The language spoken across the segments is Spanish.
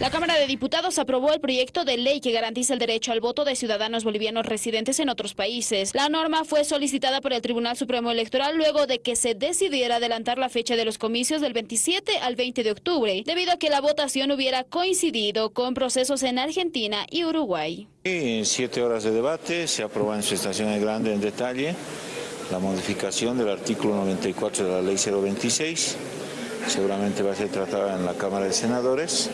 La Cámara de Diputados aprobó el proyecto de ley que garantiza el derecho al voto de ciudadanos bolivianos residentes en otros países. La norma fue solicitada por el Tribunal Supremo Electoral luego de que se decidiera adelantar la fecha de los comicios del 27 al 20 de octubre, debido a que la votación hubiera coincidido con procesos en Argentina y Uruguay. En siete horas de debate se aprobó en su estación grande en detalle la modificación del artículo 94 de la ley 026, seguramente va a ser tratada en la Cámara de Senadores.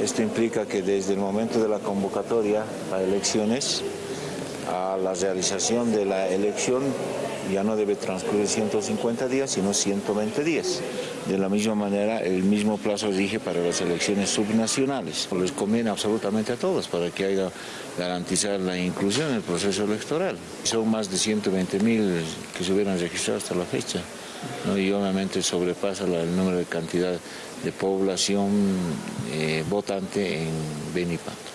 Esto implica que desde el momento de la convocatoria a elecciones a la realización de la elección ya no debe transcurrir 150 días, sino 120 días. De la misma manera, el mismo plazo rige para las elecciones subnacionales. Les conviene absolutamente a todos para que haya garantizar la inclusión en el proceso electoral. Son más de 120 mil que se hubieran registrado hasta la fecha. y obviamente sobrepasa el número de cantidad de población eh, votante en Benipato.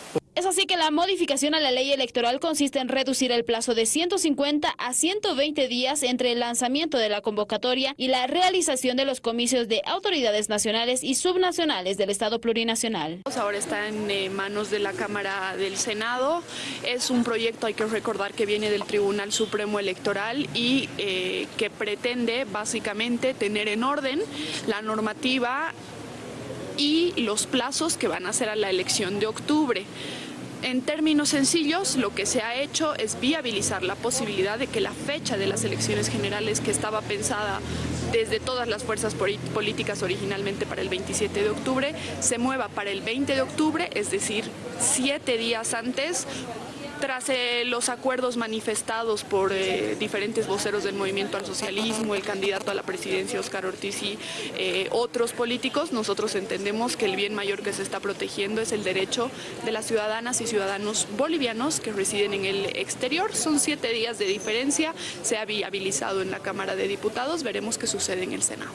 Así que la modificación a la ley electoral consiste en reducir el plazo de 150 a 120 días entre el lanzamiento de la convocatoria y la realización de los comicios de autoridades nacionales y subnacionales del Estado plurinacional. Ahora está en eh, manos de la Cámara del Senado. Es un proyecto, hay que recordar, que viene del Tribunal Supremo Electoral y eh, que pretende básicamente tener en orden la normativa y los plazos que van a ser a la elección de octubre. En términos sencillos, lo que se ha hecho es viabilizar la posibilidad de que la fecha de las elecciones generales que estaba pensada desde todas las fuerzas políticas originalmente para el 27 de octubre, se mueva para el 20 de octubre, es decir, siete días antes, tras eh, los acuerdos manifestados por eh, diferentes voceros del movimiento al socialismo, el candidato a la presidencia Oscar Ortiz y eh, otros políticos, nosotros entendemos que el bien mayor que se está protegiendo es el derecho de las ciudadanas y ciudadanos bolivianos que residen en el exterior. Son siete días de diferencia, se ha viabilizado en la Cámara de Diputados, veremos qué sucede en el Senado.